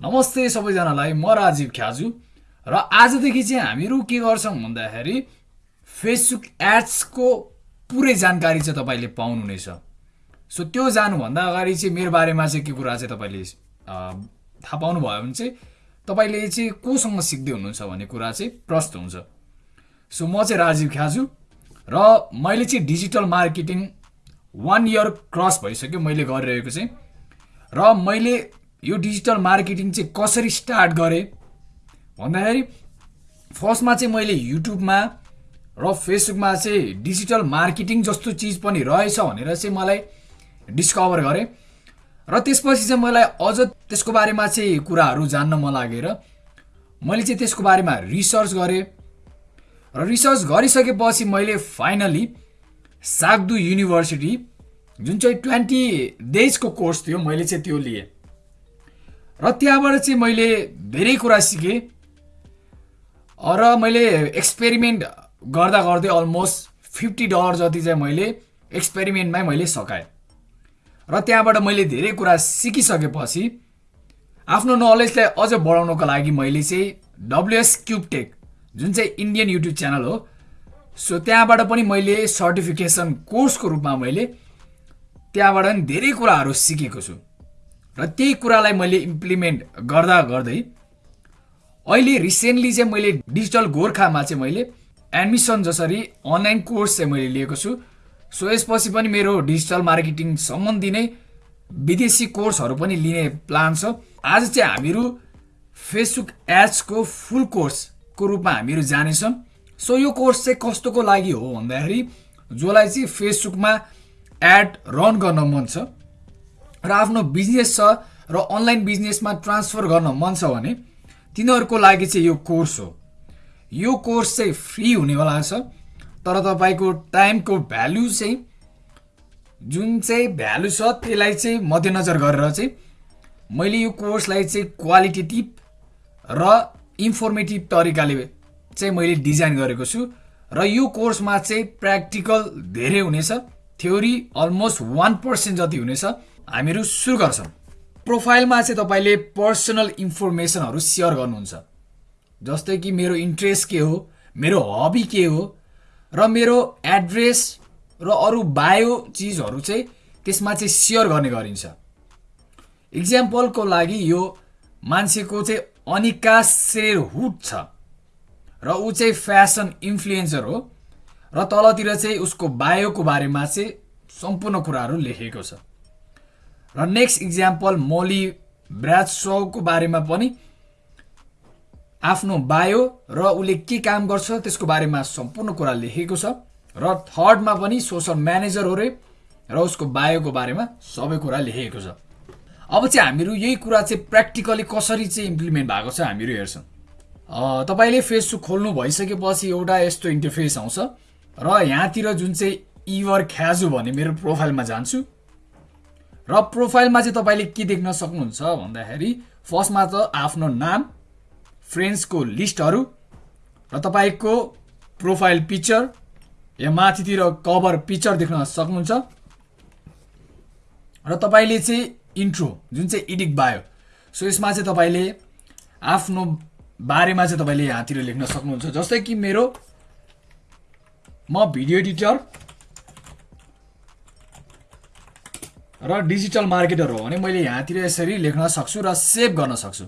नमस्ते सबैजनालाई म राजीव ख्याजु र आजदेखि चाहिँ हामीहरू के गर्छौँ भन्दाखेरि फेसबुक एड्सको पुरै जानकारी चाहिँ तपाईँले पाउनुहुनेछ। सो त्यो जानुभन्दा अगाडि चाहिँ मेरो बारेमा चाहिँ के कुरा चाहिँ तपाईँले थाहा पाउनुभयो भने चाहिँ तपाईँले चाहिँ कोसँग सिक्दै हुनुहुन्छ भन्ने कुरा चाहिँ प्रष्ट हुन्छ। सो म चाहिँ राजीव ख्याजु र मैले चाहिँ digital marketing one year cross भइसक्यो मैले गरिरहेको चाहिँ। र मैले यो डिजिटल मार्केटिङ चाहिँ कसरी स्टार्ट गरेँ? भन्दाखेरि फर्स्टमा चाहिँ मैले युट्युबमा र फेसबुकमा चाहिँ डिजिटल मार्केटिङ जस्तो चिज पनि रहेछ भनेर चाहिँ मलाई डिस्कभर गरेँ। र त्यसपछि चाहिँ मलाई अझ त्यसको बारेमा चाहिँ कुराहरू जान्न मन लागेर मैले चाहिँ त्यसको बारेमा रिसर्च गरेँ। र रिसर्च गरिसकेपछि मैले फाइनली साग्दु युनिभर्सिटी जुन चाहिँ ट्वेन्टी डेजको कोर्स थियो मैले चाहिँ त्यो लिएँ। र त्यहाँबाट चाहिँ मैले धेरै कुरा सिकेँ र मैले एक्सपेरिमेन्ट गर्दा गर्दै अलमोस्ट फिफ्टी डलर जति चाहिँ मैले एक्सपेरिमेन्टमै मैले सकाएँ र त्यहाँबाट मैले धेरै कुरा सिकिसकेपछि आफ्नो नलेजलाई अझ बढाउनको लागि मैले चाहिँ डब्लुएस क्युबटेक जुन चाहिँ इन्डियन युट्युब च्यानल हो सो त्यहाँबाट पनि मैले सर्टिफिकेसन कोर्सको रूपमा मैले त्यहाँबाट पनि धेरै कुराहरू सिकेको छु। र त्यही कुरालाई मैले इम्प्लिमेन्ट गर्दा गर्दै अहिले रिसेन्टली चाहिँ मैले डिजिटल गोर्खामा चाहिँ मैले एडमिसन जसरी अनलाइन कोर्स चाहिँ मैले लिएको छु। सो यसपछि पनि मेरो डिजिटल मार्केटिङ सम्बन्धी नै विदेशी कोर्सहरू पनि लिने प्लान छ। आज चाहिँ हामीहरू फेसबुक एड्सको फुल कोर्सको रूपमा हामीहरू जानेछौँ। सो यो कोर्स चाहिँ कस्तोको लागि हो भन्दाखेरि जसलाई चाहिँ फेसबुकमा एड रन गर्न मन छ। र आफ्नो बिजनेस छ र अनलाइन बिजनेसमा ट्रान्सफर गर्न मन छ भने तिनीहरूको लागि चाहिँ यो कोर्स हो। यो कोर्स चाहिँ फ्री हुनेवाला छ। तर तपाईँको टाइमको भ्यालु चाहिँ जुन चाहिँ भ्यालु छ त्यसलाई चाहिँ मध्यनजर गरेर चाहिँ मैले यो कोर्सलाई चाहिँ क्वालिटेटिभ र इन्फर्मेटिभ तरिकाले चाहिँ मैले डिजाइन गरेको छु र यो कोर्समा चाहिँ प्र्याक्टिकल धेरै हुनेछ। थ्योरी अलमोस्ट वान पर्सेन्ट जति हुनेछ। हामीहरू सुरु गर्छौँ। प्रोफाइलमा चाहिँ तपाईँले पर्सनल इन्फर्मेसनहरू सेयर गर्नुहुन्छ। जस्तै कि मेरो इन्ट्रेस्ट के हो मेरो हबी के हो र मेरो एड्रेस र अरू बायो चिजहरू चाहिँ त्यसमा चाहिँ सेयर गर्ने गरिन्छ। इक्जाम्पलको लागि यो मान्छेको चाहिँ अनिका सेरहुड छ र ऊ चाहिँ फ्यासन इन्फ्लुएन्सर हो र तलतिर चाहिँ उसको बायोको बारेमा चाहिँ सम्पूर्ण कुराहरू लेखेको छ। र नेक्स्ट इक्जाम्पल मोली ब्राज सोको बारेमा पनि आफ्नो बायो र उसले के काम गर्छ त्यसको बारेमा सम्पूर्ण कुरा लेखेको छ। र थर्डमा पनि सोसल म्यानेजर हो रे र उसको बायोको बारेमा सबै कुरा लेखेको छ। अब चाहिँ हामीहरू यही कुरा चाहिँ प्र्याक्टिकली कसरी चाहिँ इम्प्लिमेन्ट भएको छ हामीहरू हेर्छौँ। तपाईँले फेसबुक खोल्नु भइसकेपछि एउटा यस्तो इन्टरफेस आउँछ। र यहाँतिर जुन चाहिँ इवर ख्याजु भन्ने मेरो प्रोफाइलमा जान्छु। र प्रोफाइलमा चाहिँ तपाईँले के देख्न सक्नुहुन्छ भन्दाखेरि फर्स्टमा त आफ्नो नाम फ्रेन्ड्सको लिस्टहरू र तपाईँको प्रोफाइल पिक्चर या माथितिर कभर पिक्चर देख्न सक्नुहुन्छ। र तपाईँले चाहिँ इन्ट्रो जुन चाहिँ इडिक बायो सो यसमा चाहिँ तपाईँले आफ्नो बारेमा चाहिँ तपाईँले यहाँतिर लेख्न सक्नुहुन्छ। जस्तै कि मेरो म भिडियो एडिटर र डिजिटल मार्केटर हो भने मैले यहाँतिर यसरी लेख्न सक्छु र सेभ गर्न सक्छु।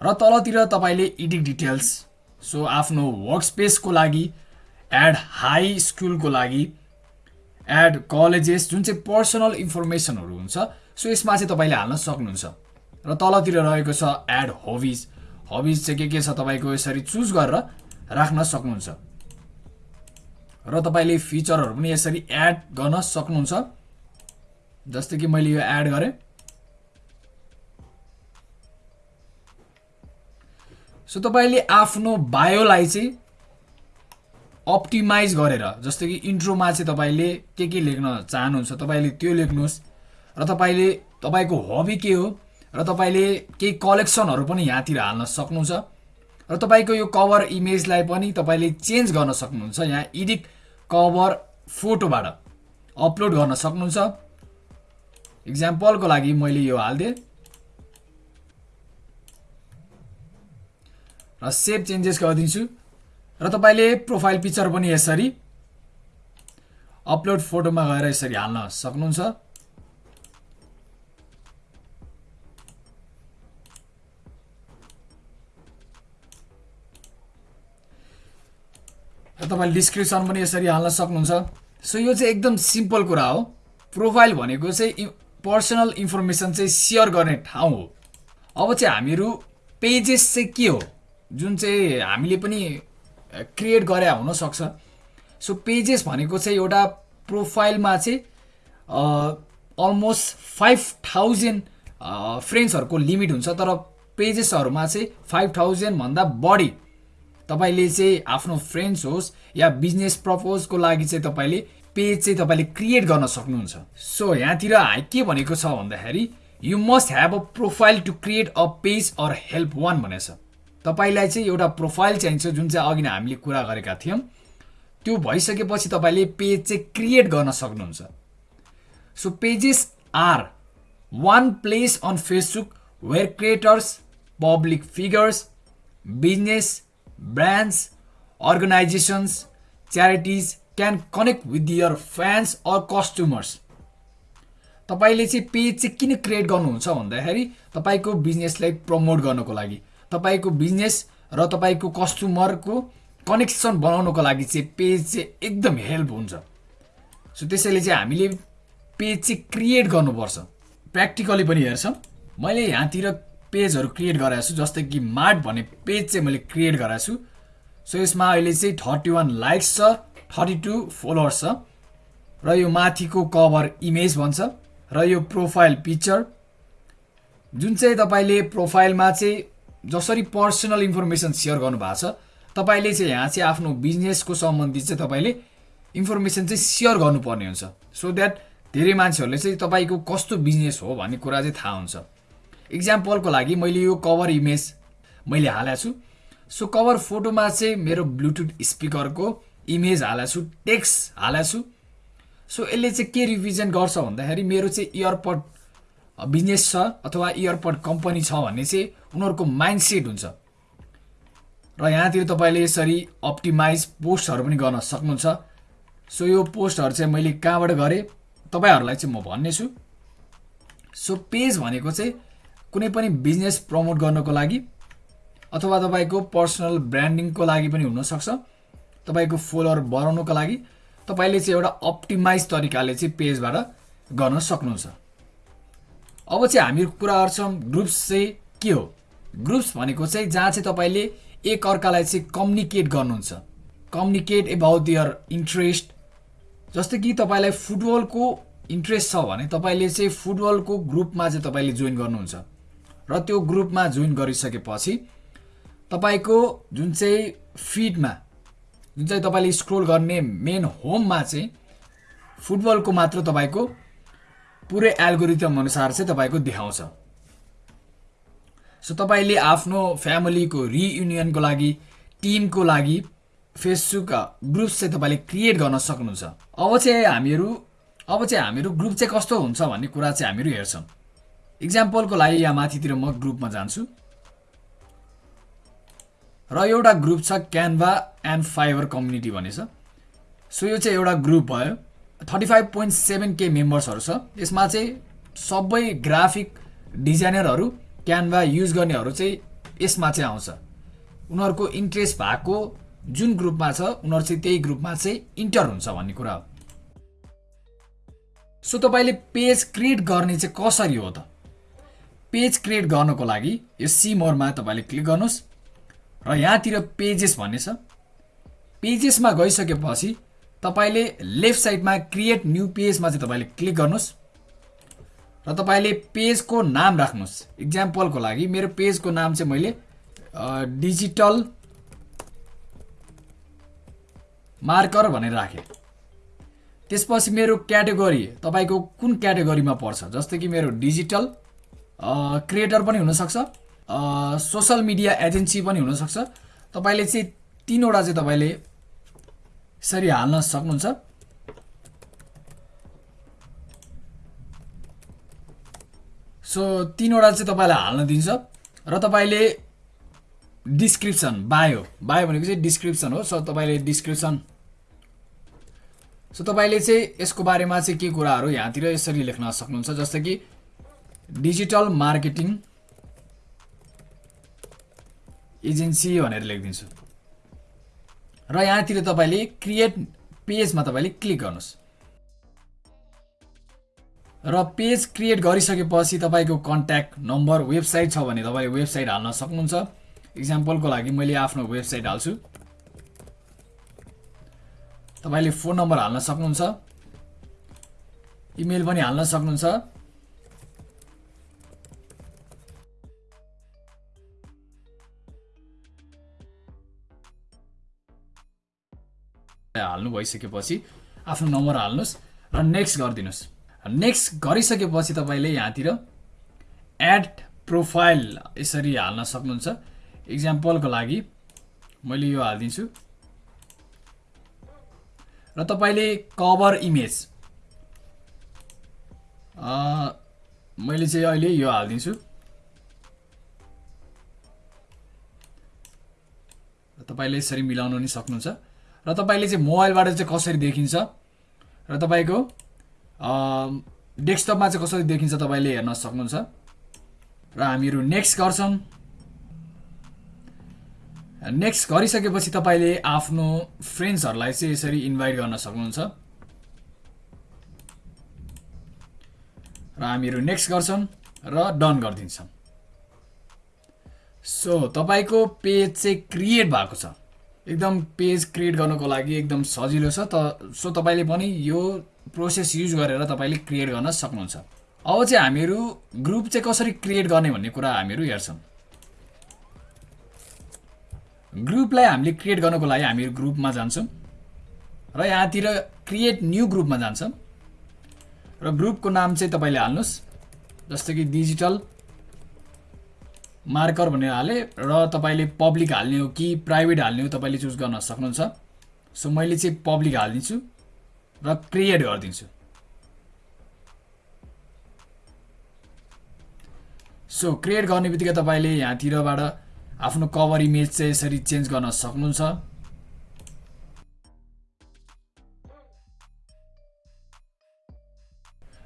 र तलतिर तपाईँले इडिट डिटेल्स सो आफ्नो वर्क स्पेसको लागि एड हाई स्कुलको लागि एड कलेजेस जुन चाहिँ पर्सनल इन्फर्मेसनहरू हुन्छ सो यसमा चाहिँ तपाईँले हाल्न सक्नुहुन्छ। र तलतिर रहेको छ एड हबिज। हबिज चाहिँ के के छ तपाईँको यसरी चुज गरेर राख्न सक्नुहुन्छ। र तपाईँले फिचरहरू पनि यसरी एड गर्न सक्नुहुन्छ। जस्तै कि मैले यो एड गरेँ। सो तपाईँले आफ्नो बायोलाई चाहिँ अप्टिमाइज गरेर जस्तै कि इन्ट्रोमा चाहिँ तपाईँले के के लेख्न चाहनुहुन्छ तपाईँले त्यो लेख्नुहोस्। र तपाईँले तपाईँको हबी के हो र तपाईँले केही कलेक्सनहरू पनि यहाँतिर हाल्न सक्नुहुन्छ। र तपाईँको यो कभर इमेजलाई पनि तपाईँले चेन्ज गर्न सक्नुहुन्छ यहाँ इडिट कभर फोटोबाट अपलोड गर्न सक्नुहुन्छ। इक्जाम्पलको लागि मैले यो हालिदिएँ। र सेभ चेन्जेस गरिदिन्छु र तपाईँले प्रोफाइल पिक्चर पनि यसरी अपलोड फोटोमा गएर यसरी हाल्न सक्नुहुन्छ। र तपाईँले डिस्क्रिप्सन पनि यसरी हाल्न सक्नुहुन्छ। सो यो चाहिँ एकदम सिम्पल कुरा हो। प्रोफाइल भनेको चाहिँ पर्सनल इन्फर्मेसन चाहिँ सेयर गर्ने ठाउँ हो। अब चाहिँ हामीहरू पेजेस चाहिँ के हो? जुन चाहिँ हामीले पनि क्रिएट गरे हुनसक्छ। सो पेजेस भनेको चाहिँ एउटा प्रोफाइलमा चाहिँ अलमोस्ट फाइभ थाउजन्ड फ्रेन्ड्सहरूको लिमिट हुन्छ। तर पेजेसहरूमा चाहिँ फाइभ थाउजन्डभन्दा बढी तपाईँले चाहिँ आफ्नो फ्रेन्ड्स होस् या बिजनेस प्रपोजको लागि चाहिँ तपाईँले पेज चाहिँ तपाईँले क्रिएट गर्न सक्नुहुन्छ। सो यहाँतिर के भनेको छ भन्दाखेरि you must have a profile to create a page or help one भनेछ तपाईँलाई चाहिँ एउटा प्रोफाइल चाहिन्छ जुन चाहिँ अघि नै हामीले कुरा गरेका थियौँ। त्यो भइसकेपछि तपाईँले पेज चाहिँ क्रिएट गर्न सक्नुहुन्छ। So pages are one place on Facebook where creators public figures business brands organisations charities can connect with your fans or customers तपाईँले चाहिँ पेज चाहिँ किन क्रिएट गर्नुहुन्छ भन्दाखेरि तपाईँको बिजनेसलाई प्रमोट गर्नको लागि। तपाईँको बिजनेस र तपाईँको कस्टमरको कनेक्सन बनाउनको लागि चाहिँ पेज चाहिँ एकदम हेल्प हुन्छ। सो त्यसैले चाहिँ हामीले पेज चाहिँ क्रिएट गर्नुपर्छ। प्र्याक्टिकली पनि हेर्छौँ। मैले यहाँतिर पेजहरू क्रिएट गराएको छु जस्तै कि मार्ट भन्ने पेज चाहिँ मैले क्रिएट गराएको छु। सो यसमा अहिले चाहिँ थर्टी वान लाइक्स छ। थर्टी टू फलोवर्स छ। र यो माथिको कभर इमेज भन्छ। र यो प्रोफाइल पिक्चर जुन चाहिँ तपाईँले प्रोफाइलमा चाहिँ जसरी पर्सनल इन्फर्मेसन सेयर गर्नुभएको छ तपाईँले चाहिँ यहाँ चाहिँ आफ्नो बिजनेसको सम्बन्धी चाहिँ तपाईँले इन्फर्मेसन चाहिँ सेयर गर्नुपर्ने हुन्छ। सो द्याट धेरै मान्छेहरूले चाहिँ तपाईँको कस्तो बिजनेस हो भन्ने कुरा चाहिँ थाहा हुन्छ। इक्जाम्पलको लागि मैले यो कभर इमेज मैले हालेको छु। सो कभर फोटोमा चाहिँ मेरो ब्लुटुथ स्पिकरको इमेज हालेको छु टेक्स्ट हालेको छु सो यसले चाहिँ के रिप्रेजेन्ट गर्छ भन्दाखेरि मेरो चाहिँ इयरपड बिजनेस छ अथवा इयरपड कम्पनी छ भन्ने चाहिँ उनीहरूको माइन्डसेट हुन्छ। र यहाँतिर तपाईँले यसरी अप्टिमाइज पोस्टहरू पनि गर्न सक्नुहुन्छ। सो यो पोस्टहरू चाहिँ मैले कहाँबाट गरेँ? तपाईँहरूलाई चाहिँ म भन्ने छु सो पेज भनेको चाहिँ कुनै पनि बिजनेस प्रमोट गर्नको लागि अथवा तपाईँको पर्सनल ब्रान्डिङको लागि पनि हुनसक्छ। तपाईँको फलोवर बढाउनुको लागि तपाईँले चाहिँ एउटा अप्टिमाइज तरिकाले चाहिँ पेजबाट गर्न सक्नुहुन्छ। अब चाहिँ हामी कुरा गर्छौँ ग्रुप्स चाहिँ के हो? ग्रुप्स भनेको चाहिँ जहाँ चाहिँ तपाईँले एक अर्कालाई चाहिँ कम्युनिकेट गर्नुहुन्छ। कम्युनिकेट एबाउट दियर इन्ट्रेस्ट जस्तै कि तपाईँलाई फुटबलको इन्ट्रेस्ट छ भने तपाईँले चाहिँ फुटबलको ग्रुपमा चाहिँ तपाईँले जोइन गर्नुहुन्छ। र त्यो ग्रुपमा जोइन गरिसकेपछि तपाईँको जुन चाहिँ फिडमा जुन चाहिँ तपाईँले स्क्रोल गर्ने मेन होममा चाहिँ फुटबलको मात्र तपाईँको पुरै एल्गोरिथम अनुसार चाहिँ तपाईँको देखाउँछ। सो तपाईँले आफ्नो फ्यामिलीको रियुनियनको लागि टिमको लागि फेसबुक ग्रुप्स चाहिँ तपाईँले क्रिएट गर्न सक्नुहुन्छ। अब चाहिँ हामीहरू अब चाहिँ हामीहरू ग्रुप चाहिँ कस्तो हुन्छ भन्ने कुरा चाहिँ हामीहरू हेर्छौँ। इक्जाम्पलको लागि यहाँ माथितिर म ग्रुपमा जान्छु। र एउटा ग्रुप छ क्यानभा एन्ड फाइबर कम्युनिटी भन्ने छ। सो यो चाहिँ एउटा ग्रुप भयो। थर्टी फाइभ पोइन्ट सेभेन के मेम्बर्सहरू छ। यसमा चाहिँ सबै ग्राफिक डिजाइनरहरू क्यानभा युज गर्नेहरू चाहिँ यसमा चाहिँ आउँछ। उनीहरूको इन्ट्रेस्ट भएको जुन ग्रुपमा छ उनीहरू चाहिँ त्यही ग्रुपमा चाहिँ इन्टर हुन्छ भन्ने कुरा हो। सो तपाईँले पेज क्रिएट गर्ने चाहिँ कसरी हो त? पेज क्रिएट गर्नको लागि यो सिमोरमा तपाईँले क्लिक गर्नुहोस्। र यहाँतिर पेजेस भन्ने छ। पेजेसमा गइसकेपछि तपाईँले लेफ्ट साइडमा क्रिएट न्यू पेजमा चाहिँ तपाईँले क्लिक गर्नुहोस् र तपाईँले पेजको नाम राख्नुहोस्। इक्जाम्पलको लागि मेरो पेजको नाम चाहिँ मैले डिजिटल मार्कर भनेर राखेँ। त्यसपछि मेरो क्याटेगोरी तपाईँको कुन क्याटेगोरीमा पर्छ? जस्तै कि मेरो डिजिटल क्रिएटर पनि हुनसक्छ। सोसल मिडिया एजेन्सी पनि हुनसक्छ। तपाईँले चाहिँ तिनवटा चाहिँ तपाईँले यसरी हाल्न सक्नुहुन्छ। सो तिनवटा चाहिँ तपाईँलाई हाल्न दिन्छ र तपाईँले डिस्क्रिप्सन बायो बायो भनेको चाहिँ डिस्क्रिप्सन हो। सो तपाईँले डिस्क्रिप्सन सो तपाईँले चाहिँ यसको बारेमा चाहिँ के कुराहरू यहाँतिर यसरी लेख्न सक्नुहुन्छ जस्तै कि डिजिटल मार्केटिङ एजेन्सी भनेर लेखिदिन्छु। र यहाँतिर तपाईँले क्रिएट पेजमा तपाईँले क्लिक गर्नुहोस्। र पेज क्रिएट गरिसकेपछि तपाईँको कन्ट्याक्ट नम्बर वेबसाइट छ भने तपाईँले वेबसाइट हाल्न सक्नुहुन्छ। इक्जाम्पलको लागि मैले आफ्नो वेबसाइट हाल्छु। तपाईँले फोन नम्बर हाल्न सक्नुहुन्छ। इमेल पनि हाल्न सक्नुहुन्छ। हाल्नु भइसकेपछि आफ्नो नम्बर हाल्नुहोस् र नेक्स्ट गरिदिनुहोस्। नेक्स्ट गरिसकेपछि तपाईँले यहाँतिर एड प्रोफाइल यसरी हाल्न सक्नुहुन्छ। इक्जाम्पलको लागि मैले यो हालिदिन्छु। र तपाईँले कभर इमेज मैले चाहिँ अहिले यो हालिदिन्छु। तपाईँले यसरी मिलाउन पनि सक्नुहुन्छ। र तपाईँले चाहिँ मोबाइलबाट चाहिँ कसरी देखिन्छ? र तपाईँको डेस्कटपमा चाहिँ कसरी देखिन्छ तपाईँले हेर्न सक्नुहुन्छ? र हामीहरू नेक्स्ट गर्छौँ। नेक्स्ट गरिसकेपछि तपाईँले आफ्नो फ्रेन्ड्सहरूलाई चाहिँ यसरी इन्भाइट गर्न सक्नुहुन्छ। र हामीहरू नेक्स्ट गर्छौँ र डन गरिदिन्छौँ। सो तपाईँको पेज चाहिँ क्रिएट भएको छ। एकदम पेज क्रिएट गर्नको लागि एकदम सजिलो छ। त सो तपाईँले पनि यो प्रोसेस युज गरेर तपाईँले क्रिएट गर्न सक्नुहुन्छ। अब चाहिँ हामीहरू ग्रुप चाहिँ कसरी क्रिएट गर्ने भन्ने कुरा हामीहरू हेर्छौँ। ग्रुपलाई हामीले क्रिएट गर्नको लागि हामीहरू ग्रुपमा जान्छौँ र यहाँतिर क्रिएट न्यू ग्रुपमा जान्छौँ। र ग्रुपको नाम चाहिँ तपाईँले हाल्नुहोस् जस्तै कि डिजिटल मार्कर भनेर हालेँ र तपाईँले पब्लिक हाल्ने हो कि प्राइभेट हाल्ने हो तपाईँले चुज गर्न सक्नुहुन्छ। सो मैले चाहिँ पब्लिक हालिदिन्छु र क्रिएट गरिदिन्छु। सो क्रिएट गर्ने बित्तिकै तपाईँले यहाँतिरबाट आफ्नो कभर इमेज चाहिँ यसरी चेन्ज गर्न सक्नुहुन्छ।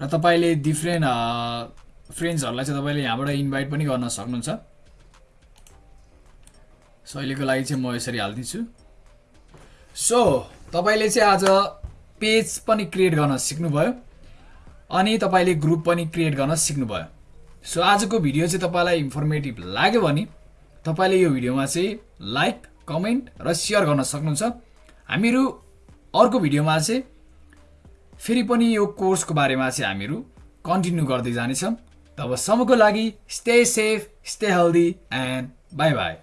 र तपाईँले डिफ्रेन्ट फ्रेन्ड्सहरूलाई चाहिँ तपाईँले यहाँबाट इन्भाइट पनि गर्न सक्नुहुन्छ। सो अहिलेको लागि चाहिँ म यसरी हालिदिन्छु। सो तपाईँले चाहिँ आज पेज पनि क्रिएट गर्न सिक्नुभयो अनि तपाईँले ग्रुप पनि क्रिएट गर्न सिक्नुभयो। सो आजको भिडियो चाहिँ तपाईँलाई इन्फर्मेटिभ लाग्यो भने तपाईँले यो भिडियोमा चाहिँ लाइक कमेन्ट र सेयर गर्न सक्नुहुन्छ। हामीहरू अर्को भिडियोमा चाहिँ फेरि पनि यो कोर्सको बारेमा चाहिँ हामीहरू कन्टिन्यू गर्दै जानेछौँ। तबसम्मको लागि stay safe stay healthy and bye bye